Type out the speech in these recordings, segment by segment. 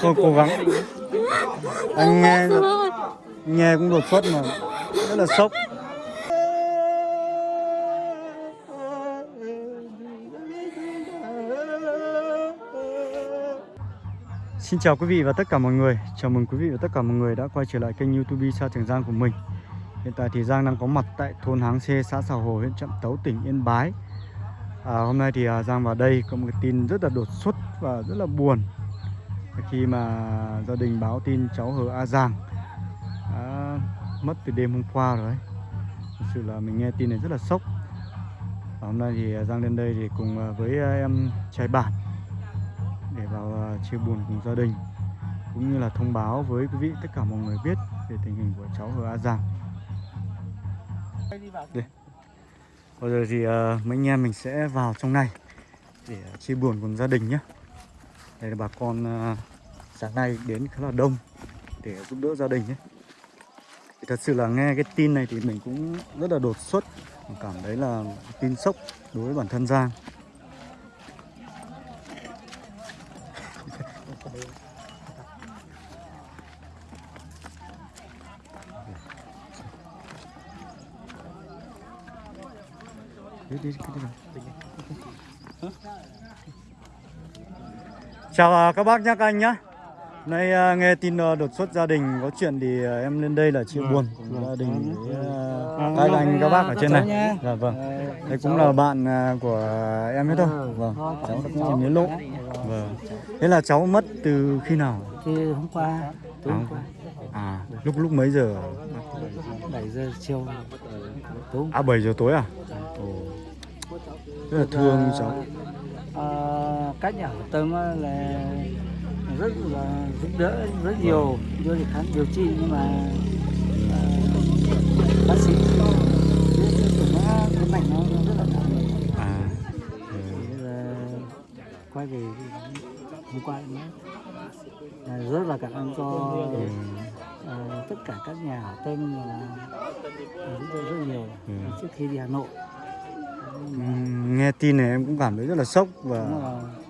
Thôi cố gắng. Anh nghe Nghe cũng đột xuất mà. Rất là sốc. Xin chào quý vị và tất cả mọi người. Chào mừng quý vị và tất cả mọi người đã quay trở lại kênh youtube Sa Trường Giang của mình. Hiện tại thì Giang đang có mặt tại thôn Háng Xê, xã Xào Hồ, huyện Trạm Tấu, tỉnh Yên Bái. À, Hôm nay thì à, Giang vào đây có một cái tin rất là đột xuất và rất là buồn khi mà gia đình báo tin cháu Hờ A Giang đã mất từ đêm hôm qua rồi Thực Thật sự là mình nghe tin này rất là sốc và Hôm nay thì Giang lên đây thì cùng à, với à, em trai bản để vào à, chia buồn cùng gia đình cũng như là thông báo với quý vị tất cả mọi người biết về tình hình của cháu Hờ A Giang. Đây. Bây giờ thì uh, mấy anh em mình sẽ vào trong này để chia buồn cùng gia đình nhé. Đây là bà con à, sáng nay đến khá là đông để giúp đỡ gia đình ấy. Thì thật sự là nghe cái tin này thì mình cũng rất là đột xuất, mình cảm thấy là tin sốc đối với bản thân Giang. Đi, đi, đi, đi. Chào à, các bác nhé các anh nhé Nay à, nghe tin à, đột xuất gia đình có chuyện thì em lên đây là chia buồn cùng gia đình với à, các anh các bác ở trên này. Dạ vâng. Đây cũng là bạn của em hết thôi. Vâng. Cháu cũng nhớ lộ. Vâng. Thế là cháu mất từ khi nào? Thì hôm qua, tối hôm qua, À, lúc lúc mấy giờ? 7 giờ chiều, tối À 7 giờ tối à? Ồ. Rất là thương cháu. Ờ, các nhà hảo tâm là rất là giúp đỡ rất nhiều đưa đi khám điều trị nhưng mà ờ, bác sĩ cái mạch nó rất là nặng À. Quay về hôm qua nữa là rất là cảm ơn cho Ừ. ờ, tất cả các nhà hảo tâm là giúp đỡ rất nhiều Ừ. trước khi đi Hà Nội Nghe tin này em cũng cảm thấy rất là sốc và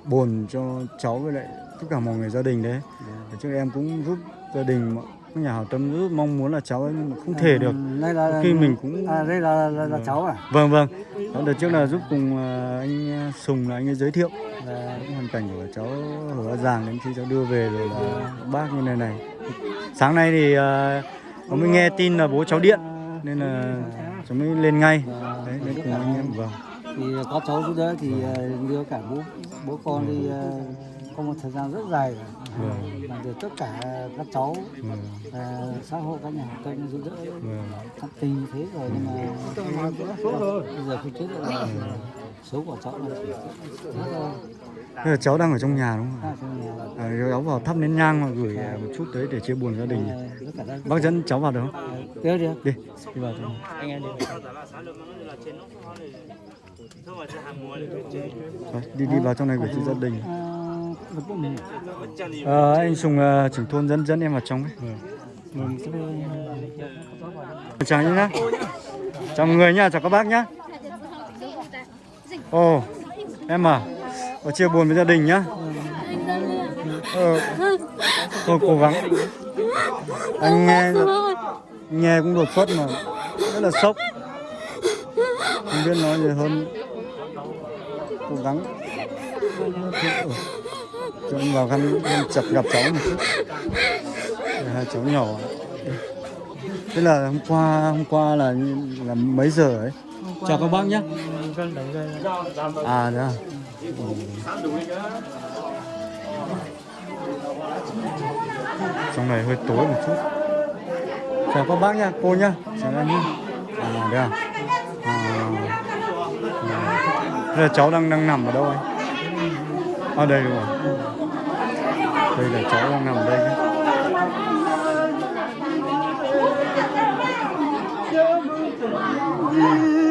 buồn cho cháu với lại tất cả mọi người gia đình đấy. Dạ. Để trước em cũng giúp gia đình các nhà hảo tâm rất mong muốn là cháu ấy nhưng mà không thể được. Đây là Khi mình cũng- à, đây là, là, là cháu à Vâng vâng. Đó, đợt trước là giúp cùng à, anh Sùng là anh ấy giới thiệu là cái hoàn cảnh của cháu Hờ A Giàng đến khi cháu đưa về rồi là bác như này này. Sáng nay thì à, có mới nghe tin là bố cháu điện nên là cháu mới lên ngay. Lên cùng anh em vâng. thì có cháu giúp đỡ thì ờ, đưa cả bố bố con đi ờ, có một thời gian rất dài Vâng. mà được tất cả các cháu Vâng. ờ, xã hội các nhà hảo tâm giúp đỡ Vâng. tận tình thế rồi nhưng mà bây giờ không chết được số của cháu là đang ở trong nhà đúng không? ở trong nhà À, cháu vào thắp nén nhang mà gửi à, một chút tới để chia buồn gia đình. Bác dẫn cháu vào được không? đi Đi, đi vào trong. anh em đi Rồi, đi đi vào trong này gửi cho gia đình. Mình Ờ, anh Sùng uh, trưởng thôn dẫn dẫn em vào trong ấy. mình sẽ Chào nhá. Chào mọi người nhá, chào các bác nhá. Ồ, em à, có chia buồn với gia đình nhá. Ờ, thôi cố gắng. Anh nghe nghe cũng đột xuất mà rất là sốc. Không biết nói gì hơn. Cố gắng. Cho anh vào khăn khăn chặt gặp cháu một chút. Hai cháu nhỏ. Thế là hôm qua hôm qua là là mấy giờ ấy? Chào các bác nhé à đó trong này hơi tối một chút. Chào các bác nha cô nha chào anh nha à đây à, à. Đây là cháu đang đang nằm ở đâu anh? À đây rồi. Đây là cháu đang nằm ở đây. Yeah.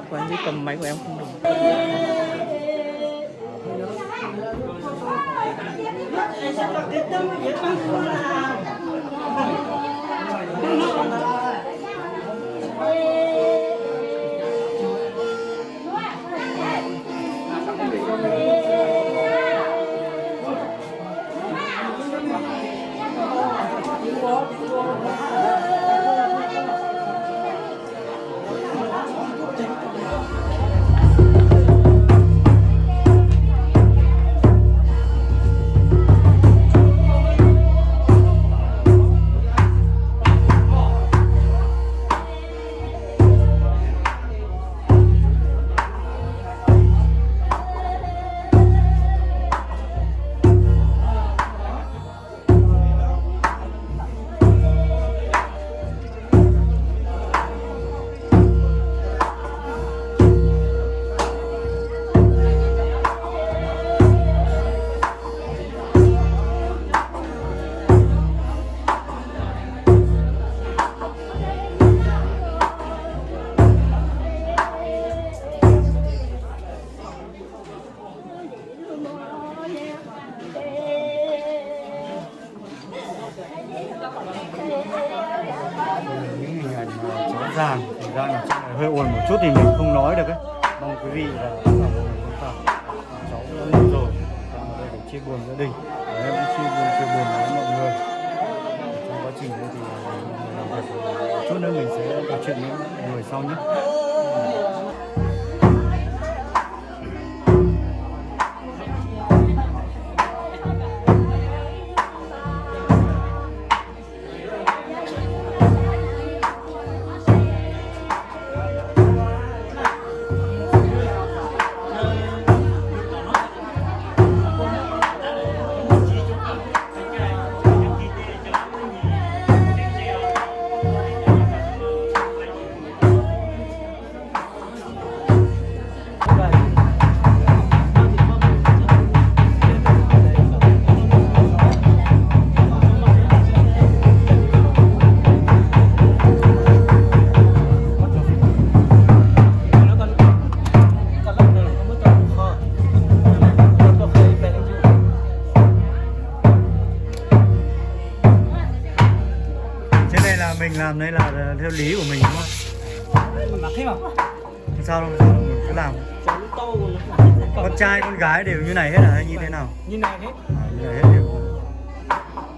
Tắt của anh ấy cầm máy của em không được. Những mà thành ra là hơi ồn một chút thì mình không nói được ấy. Mong quý vị là à, cháu đã ngủ rồi. Đang ở đây để chia buồn gia đình. Và em cũng chia buồn chia buồn với mọi người. Trong quá trình đây thì à, mình làm việc chút nữa, mình sẽ trò chuyện với mọi người sau nhé. Theo lý của mình đúng không? Không sao đâu, sao mình cứ làm Con trai, con gái đều như này hết à hay như thế nào? như này hết À, như này hết đều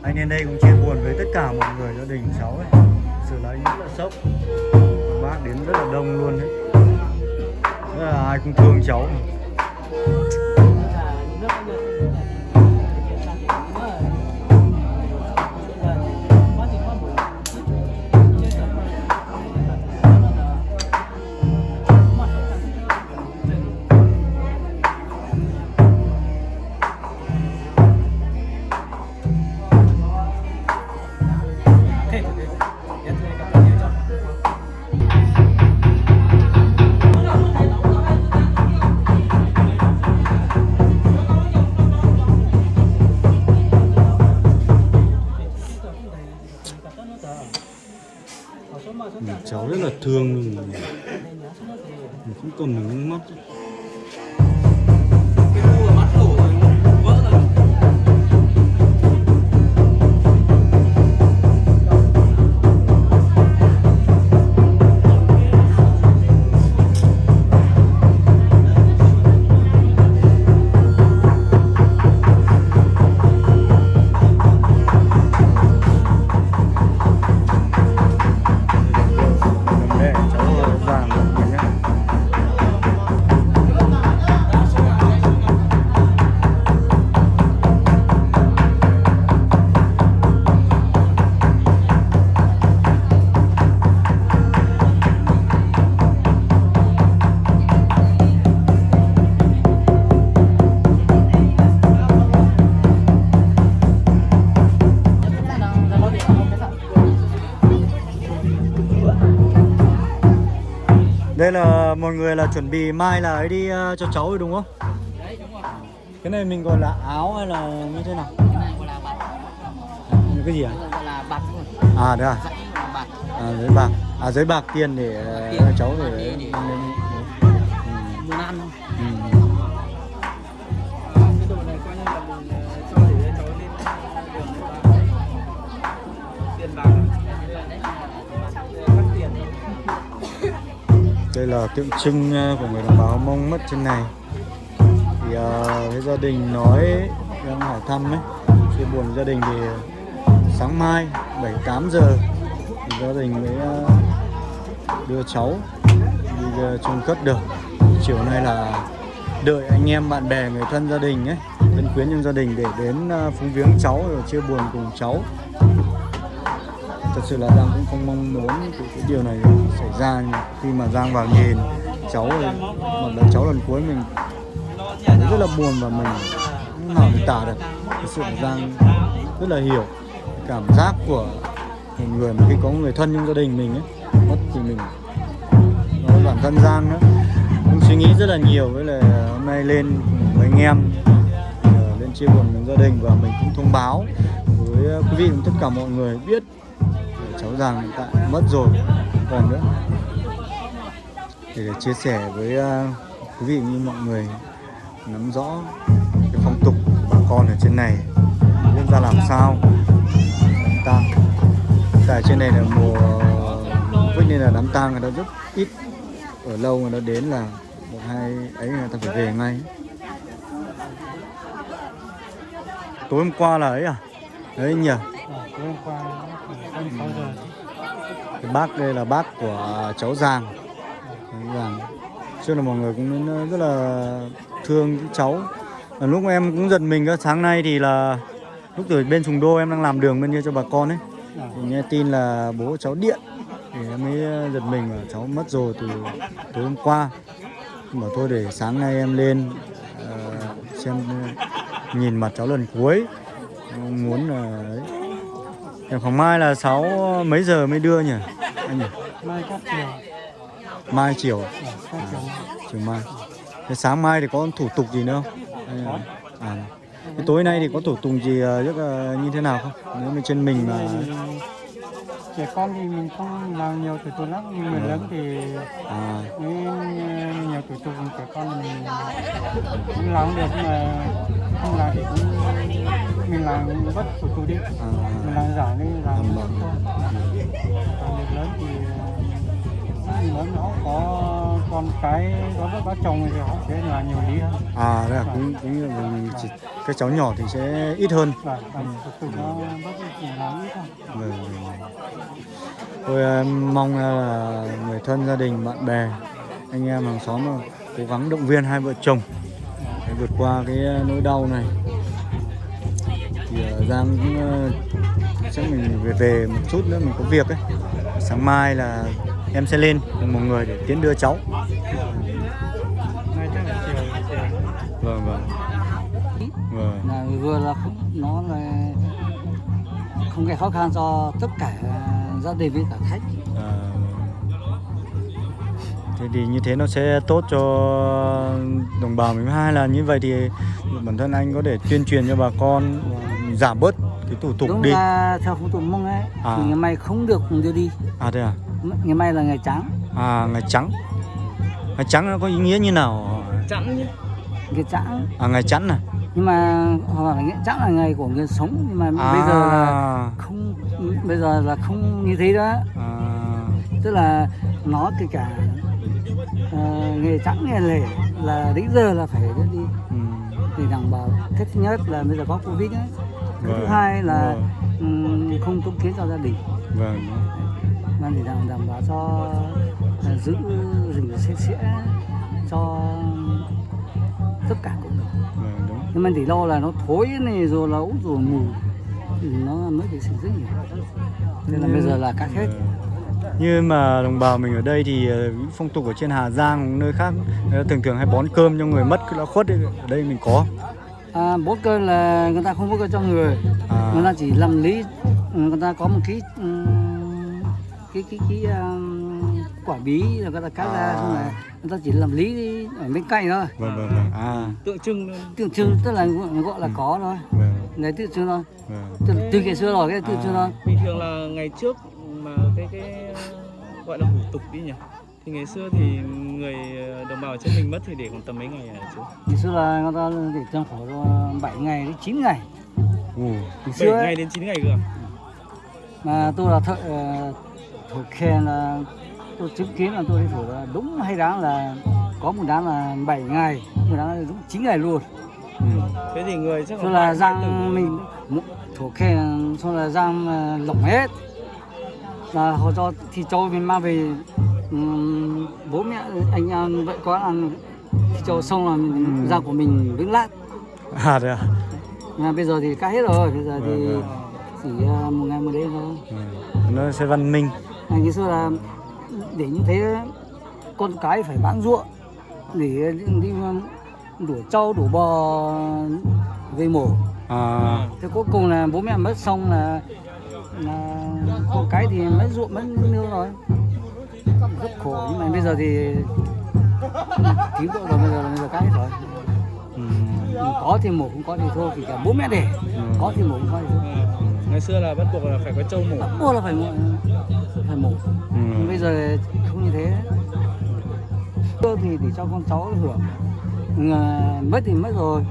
Anh đến đây cũng chia buồn với tất cả mọi người gia đình cháu ấy Sự là anh rất là sốc Bác đến rất là đông luôn đấy Rất là ai cũng thương cháu mà. Ừ, cháu rất là thương mình mình cũng cầm mình nước mắt Đây là mọi người là chuẩn bị mai là ấy đi ờ, cho cháu rồi đúng không? Cái này mình gọi là áo hay là như thế nào? Cái gì à? là bạc À đây à? bạc À giấy bạc. À giấy bạc tiền để ờ, Tiền. cháu để để- đây là tượng trưng ờ, của người đồng bào mông mất trên này. Thì uh, gia đình nói đang hỏi thăm ấy chia buồn gia đình thì sáng mai 7 8 giờ thì gia đình mới ờ, đưa cháu đi chôn cất được. Chiều nay là đợi anh em bạn bè người thân gia đình ấy thân quyến trong gia đình để đến phúng viếng cháu rồi chia buồn cùng cháu thật sự là Giang cũng không mong muốn cái, cái điều này xảy ra nhưng khi mà Giang vào nhìn cháu thì một lần cháu lần cuối mình rất là buồn và mình không nào mình tả được. Thật sự là Giang rất là hiểu cảm giác của một người mà khi có người thân trong gia đình mình ấy mất thì mình và bản thân Giang nữa. Cũng suy nghĩ rất là nhiều với là hôm nay lên cùng với anh em ờ, lên chia buồn với gia đình và mình cũng thông báo với quý vị và tất cả mọi người biết cháu Giàng hiện tại mất rồi không còn nữa. Để, để chia sẻ với à, quý vị như mọi người nắm rõ cái phong tục của bà con ở trên này nên ra làm sao. Đám tang. Tại trên này là mùa Covid nên là đám tang người ta rất ít. Ở lâu người ta đến là một hai ấy người ta phải về ngay. Tối hôm qua là ấy à? Đấy nhỉ? Tối hôm qua cái bác đây là bác của cháu Giàng. Giang Giàng. Trước là mọi người cũng rất là thương cái cháu. Lúc em cũng giật mình cơ sáng nay thì là lúc từ bên Sùng Đô em đang làm đường bên kia cho bà con ấy. Thì nghe tin là bố cháu điện. Thì em mới giật mình là cháu mất rồi từ tối hôm qua. Bảo thôi để sáng nay em lên uh, xem nhìn mặt cháu lần cuối. Em muốn là uh, khoảng mai là 6 mấy giờ mới đưa nhỉ? Anh nhỉ? Mai chắc chiều mai chiều. Ờ, chắc chiều mai. Thế sáng mai thì có thủ tục gì nữa không? À thế tối nay thì có thủ tục gì ờ, rất là như thế nào không? Nếu mà trên mình mà trẻ con thì mình không làm nhiều thủ tục lắm. Nhưng người lớn thì à. với nhiều thủ tục. Trẻ con mình cũng làm được nhưng mà không làm thì cũng mình làm bất thủ tục đi. À, mình làm giải đi làm Làm vâng. còn việc lớn thì ờ, lớn nó có con cái có vợ có chồng thì họ sẽ làm nhiều lý hơn. À đây là cũng cũng là mình chỉ các cháu nhỏ thì sẽ ít hơn. Vâng, vâng, vâng. Tôi mong là người thân gia đình bạn bè anh em hàng xóm là cố gắng động viên hai vợ chồng để vượt qua cái nỗi đau này thì ờ, Giang cũng ờ, chắc mình về về một chút nữa mình có việc ấy. Sáng mai là em sẽ lên cùng một người để tiến đưa cháu. Nay chắc là chiều chiều. Vâng vâng. Vâng. Là vừa là không nó là không gây khó khăn cho tất cả gia đình với cả khách. À, thế thì như thế nó sẽ tốt cho đồng bào mình. Hai là như vậy thì bản thân anh có thể tuyên truyền cho bà con giảm bớt cái thủ tục đúng đi. là theo phong tục mông ấy À. thì ngày mai không được đưa đi. À thế à? Ngày mai là ngày trắng. À ngày trắng. Ngày trắng nó có ý nghĩa như nào? Trắng nhé ngày trắng. À ngày chẵn à? Nhưng mà họ bảo là ngày trắng là ngày của người sống nhưng mà à, bây giờ là không bây giờ là không như thế đó. À, tức là nó kể cả ờ, nghề trắng nghề lẻ là đến giờ là phải đưa đi. Ừ, để đảm bảo cái thứ nhất là bây giờ có covid ấy. Cái thứ Vâng, hai là vâng. ừm, không tốn kiến cho gia đình. Vâng. Mà để đảm, đảm bảo cho à, giữ rừng sạch sẽ cho tất cả cộng đồng. Vâng đúng. Nhưng mà chỉ lo là nó thối này rồi là út rồi mù nó mới bị sinh rất nhiều. Nên là bây giờ là cắt hết. Như mà đồng bào mình ở đây thì ờ, phong tục ở trên Hà Giang nơi khác thường thường hay bón cơm cho người mất đã khuất ấy. ở đây mình có à, bốt cơ là người ta không bốt cơ cho người. À, người ta chỉ làm lý người ta có một cái ừm, cái cái cái um, quả bí là người ta cắt ra À. xong là người ta chỉ làm lý ở bên cạnh thôi. Vâng vâng vâng. À. Tượng trưng tượng trưng tức là gọi là có thôi. Vâng. Đấy tượng trưng thôi. Vâng. Từ, từ ngày xưa rồi cái tượng trưng thôi. Bình thường là ngày trước mà cái cái gọi là hủ tục đi nhỉ Thì ngày xưa thì người ờ, đồng bào trên mình mất thì để còn tầm mấy ngày hả chú? ngày xưa là người ta để trong khoảng độ 7 ngày đến 9 ngày Ồ, ngày 7 xưa ấy, ngày đến 9 ngày cơ à? mà tôi là thợ ờ, thổ khen là tôi chứng kiến là tôi đi thổ là đúng hay đáng là có một đáng là 7 ngày một đáng là đúng 9 ngày luôn ừ. Thế thì người chắc là từ- mình thổ khen cho là răng ờ, lỏng hết là họ cho thì cho mình mang về bố mẹ anh vợ con ăn cho xong là mình, Ừ. răng của mình vững lát À đấy à? mà bây giờ thì cắt hết rồi bây giờ thì Vâng, chỉ ờ, một ngày một đêm thôi Ừ. Nó sẽ văn minh. à, ngày xưa là để như thế con cái phải bán ruộng để đi đổ trâu đổ bò về mổ À, thế cuối cùng là bố mẹ mất xong là là con cái thì mất ruộng mất nương rồi rất khổ nhưng mà bây giờ thì cứu độ rồi bây giờ bây giờ cái hết rồi ừ. có thì mổ không có thì thôi thì cả bố mẹ để có thì mổ không có thì thôi Ngày xưa là bắt buộc là phải có trâu mổ mua là phải mổ phải mổ Nhưng Ừ. bây giờ không như thế thì để cho con cháu hưởng mất thì mất rồi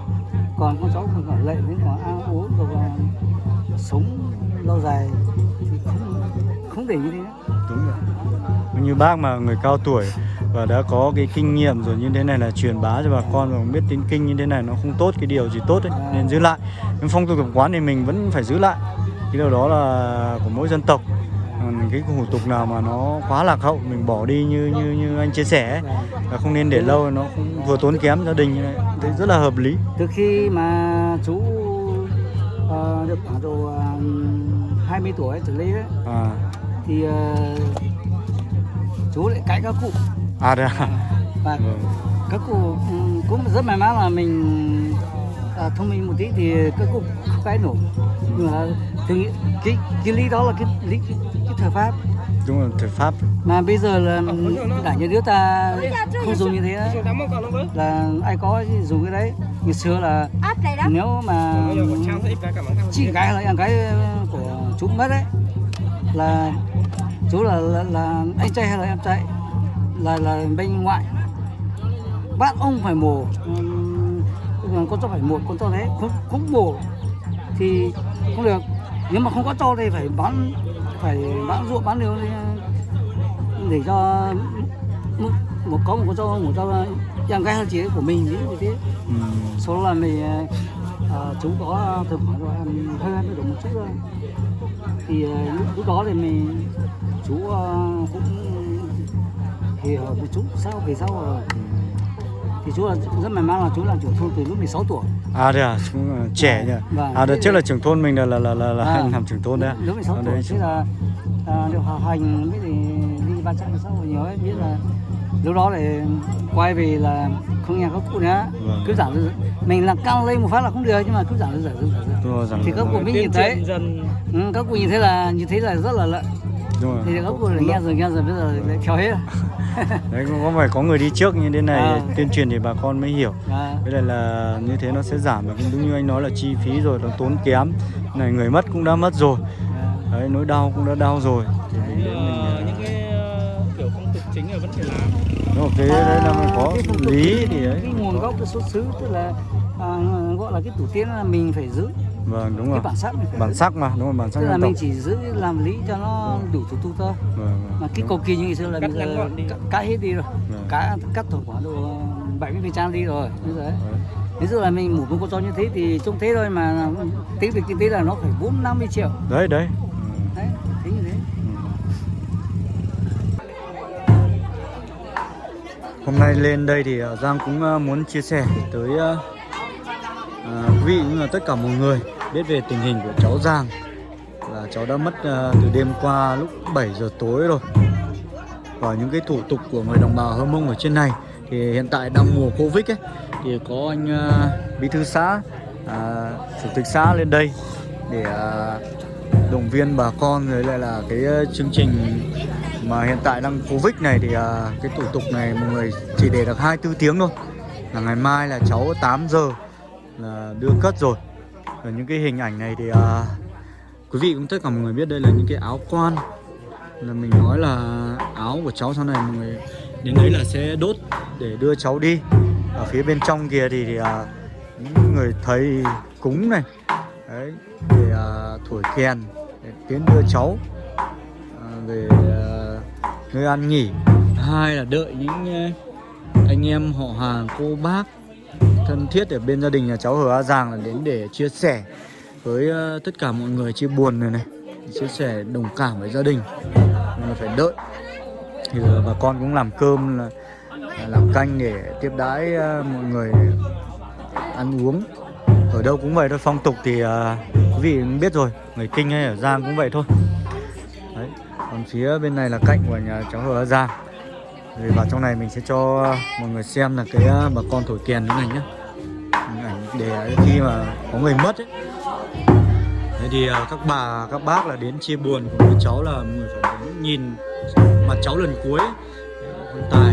còn con cháu còn còn lệ đến còn ăn uống rồi còn sống lâu dài thì không không để như thế nữa. Đúng rồi. Như bác mà người cao tuổi và đã có cái kinh nghiệm rồi như thế này là truyền bá cho bà con và không biết tín kinh như thế này nó không tốt cái điều gì tốt ấy nên giữ lại. Nhưng phong tục tập quán thì mình vẫn phải giữ lại. Cái điều đó là của mỗi dân tộc. Cái hủ tục nào mà nó quá lạc hậu mình bỏ đi như như như anh chia sẻ ấy, là không nên để lâu nó cũng vừa tốn kém gia đình thế rất là hợp lý. Từ khi mà chú ờ, được khoảng độ uh, 20 tuổi trở lên ấy, à. thì ờ, chú lại cãi các cụ. À đấy à? Và Vâng. các cụ ừ, cũng rất may mắn là mình à, thông minh một tí thì các cụ không cãi nổi. Nhưng mà thì cái cái lý đó là cái lý cái, cái thời pháp. Đúng rồi thời pháp. Mà bây giờ là đảng nhà nước ta không dùng như thế đấy. là ai có thì dùng cái đấy. Ngày xưa là nếu mà chị gái hay là em gái của chú mất đấy. Là chú là, là, là anh trai hay là em trai? Là là bên ngoại. Bắt ông phải mổ. Con cháu phải mổ con cháu đấy không không mổ thì không được. Nếu mà không có cho thì phải bán phải bán ruộng bán điều để cho một, một có một con cho một cho em gái hay chị của mình như thế. Ừ. số là mình ờ, chú có từ khoảng độ em hơi hơi được một chút thôi thì ờ, lúc, đó thì mình chú ờ, cũng thì với chú sau về sau rồi thì chú là rất may mắn là chú làm trưởng thôn từ lúc 16 tuổi à đấy à là trẻ nhỉ Vâng. à đợt trước là trưởng thôn mình là là là là, là Vâng. làm trưởng thôn đấy à? lúc 16 Ở tuổi thế là à, được học hành biết thì đi ba trăm sáu nhiều ấy biết là lúc đó để quay về là không nghe các cụ nữa Vâng. cứ dư- mình là căng lên một phát là không được nhưng mà cứ dư Đúng rồi, rằng thì các cụ mới nhìn thấy dần ừ, các cụ nhìn thấy là như thế là rất là lợi. Đúng rồi. thì các cụ nghe rồi nghe rồi bây giờ lại theo hết. Đấy cũng có phải có người đi trước như thế này À. tuyên truyền thì bà con mới hiểu. À, với lại là như thế nó sẽ giảm và cũng đúng như anh nói là chi phí rồi nó tốn kém. Này người mất cũng đã mất rồi. À, đấy nỗi đau cũng đã đau rồi. Thì mình đến mình ờ, à, những cái ờ, kiểu phong tục chính là vẫn phải làm đúng rồi, cái đấy là mình có lý thì đấy cái nguồn gốc cái xuất xứ tức là à, gọi là cái tổ tiên là mình phải giữ vâng đúng cái rồi. bản sắc phải bản sắc mà đúng rồi bản sắc tức là mình chỉ giữ làm lý cho nó đủ thủ tục thôi. Vâng, vâng, mà cái cầu kỳ như ngày xưa là Cắt bây giờ cắt- cắt hết đi rồi. Vâng. cá cắt tổng khoảng độ 70 phần trăm đi rồi bây giờ ấy. Ví dụ là mình mổ một con chó như thế thì trông thế thôi mà tính được kinh tế là nó phải bốn năm mươi triệu. Đấy đấy. Đấy thế như thế. Hôm nay lên đây thì ờ, Giang cũng ờ, muốn chia sẻ tới À, quý vị cũng là tất cả mọi người biết về tình hình của cháu Giang. Là cháu đã mất ờ, từ đêm qua lúc 7 giờ tối rồi. Và những cái thủ tục của người đồng bào Hơ Mông ở trên này thì hiện tại đang mùa Covid ấy thì có anh ờ, bí thư xã à, chủ tịch xã lên đây để à, động viên bà con rồi lại là cái chương trình mà hiện tại đang Covid này thì à, cái thủ tục này mọi người chỉ để được 24 tiếng thôi. Là ngày mai là cháu 8 giờ À, đưa cất rồi. Ở những cái hình ảnh này thì à, quý vị cũng tất cả mọi người biết đây là những cái áo quan. Là mình nói là áo của cháu sau này mọi người đến đấy là sẽ đốt để đưa cháu đi. Ở phía bên trong kia thì, thì à, những người thầy cúng này đấy để à, thổi kèn để tiến đưa cháu à, về à, nơi ăn nghỉ. Hai là đợi những à, anh em họ hàng cô bác thân thiết ở bên gia đình nhà cháu Hờ A Giàng là đến để chia sẻ với ờ, tất cả mọi người chia buồn này này chia sẻ đồng cảm với gia đình. Mình phải đợi. Thì bà con cũng làm cơm là, làm canh để tiếp đãi ờ, mọi người ăn uống. Ở đâu cũng vậy thôi phong tục thì ờ, quý vị cũng biết rồi người kinh hay ở giang cũng vậy thôi. Đấy còn phía bên này là cạnh của nhà cháu ở Giang thì vào trong này mình sẽ cho mọi người xem là cái bà con thổi kèn thế này nhé để khi mà có người mất ấy Thế thì à, các bà các bác là đến chia buồn cùng với cháu là người phải đến nhìn mặt cháu lần cuối ấy. Đấy,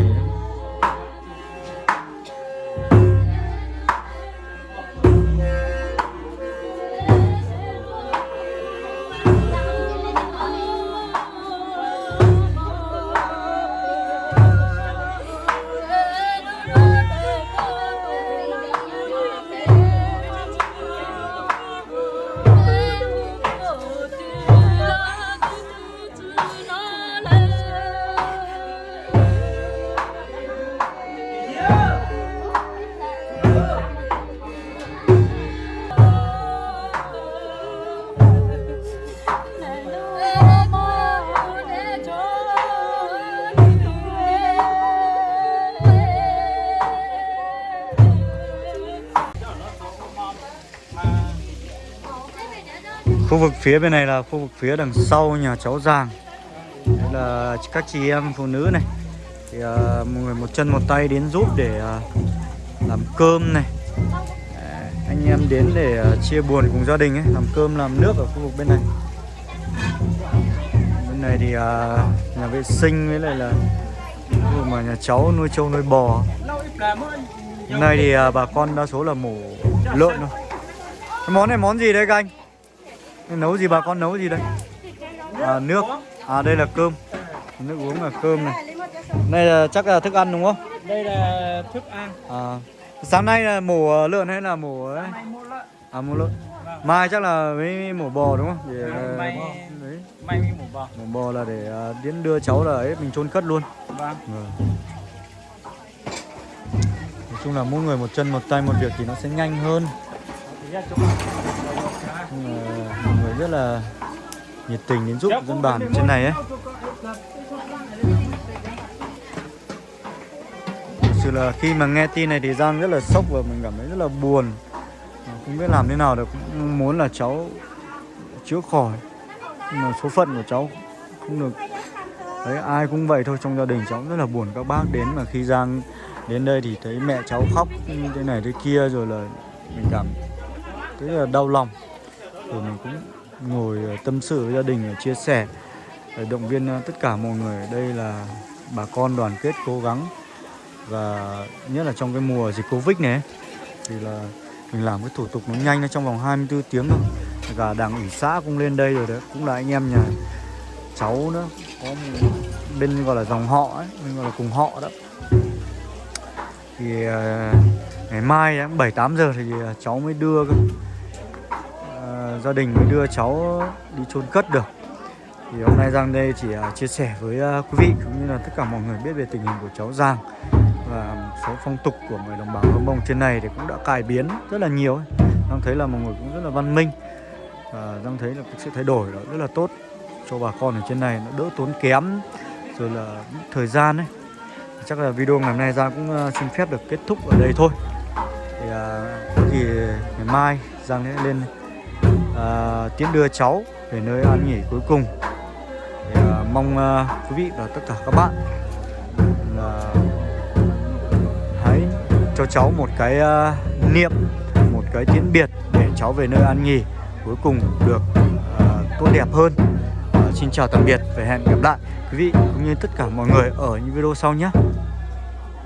Khu vực phía bên này là khu vực phía đằng sau nhà cháu Giàng. Đây là các chị em phụ nữ này. Thì à, một người một chân một tay đến giúp để à, làm cơm này. Đấy, Anh em đến để à, chia buồn cùng gia đình ấy Làm cơm làm nước ở khu vực bên này. Bên này thì à, nhà vệ sinh với lại là khu vực mà nhà cháu nuôi trâu nuôi bò. Bên này thì à, bà con đa số là mổ lợn thôi. Cái món này món gì đấy các anh? Nấu gì bà con nấu gì đây à, nước à đây là cơm nước uống là cơm này đây là chắc là thức ăn đúng không Đây là thức ăn. à, sáng nay là mổ lợn hay là mổ ấy? à mổ lợn mai chắc là mới mổ bò đúng không để À, mai- đấy. May mới mổ bò. mổ bò là để à, đến đưa cháu là ấy mình chôn cất luôn Vâng. Vâng. nói chung là mỗi người một chân một tay một việc thì nó sẽ nhanh hơn rất là nhiệt tình đến giúp dân bản trên này ấy. Thực sự là khi mà nghe tin này thì Giang rất là sốc và mình cảm thấy rất là buồn. Mà Không biết làm thế nào được cũng muốn là cháu chữa khỏi. Nhưng mà số phận của cháu không được. Đấy ai cũng vậy thôi trong gia đình cháu rất là buồn. Các bác đến mà khi Giang đến đây thì thấy mẹ cháu khóc như thế này thế kia rồi là mình cảm thấy là đau lòng. Rồi mình cũng ngồi ờ, tâm sự với gia đình ờ, chia sẻ để động viên tất cả mọi người. Đây là bà con đoàn kết cố gắng và nhất là trong cái mùa dịch covid này thì là mình làm cái thủ tục nó nhanh nó trong vòng 24 tiếng thôi. Cả đảng ủy xã cũng lên đây rồi đấy cũng là anh em nhà cháu nữa có một bên gọi là dòng họ ấy mình gọi là cùng họ đó. Thì ngày mai ấy, bảy tám giờ thì cháu mới đưa cơ gia đình mới đưa cháu đi chôn cất được. Thì hôm nay Giang đây chỉ à, chia sẻ với à, quý vị cũng như là tất cả mọi người biết về tình hình của cháu Giang và một số phong tục của người đồng bào Hơ Mông trên này thì cũng đã cải biến rất là nhiều. Giang thấy là mọi người cũng rất là văn minh và Giang thấy là cái sự thay đổi đó rất là tốt cho bà con ở trên này, nó đỡ tốn kém rồi là thời gian ấy. Chắc là video ngày hôm nay Giang cũng à, xin phép được kết thúc ở đây thôi. Thì có gì ngày mai Giang sẽ lên Ờ, à, tiễn đưa cháu về nơi an nghỉ cuối cùng. Thì, à, mong à, quý vị và tất cả các bạn là hãy cho cháu một cái à, niệm một cái tiễn biệt để cháu về nơi an nghỉ cuối cùng được à, tốt đẹp hơn. À, xin chào tạm biệt và hẹn gặp lại quý vị cũng như tất cả mọi người ở những video sau nhé.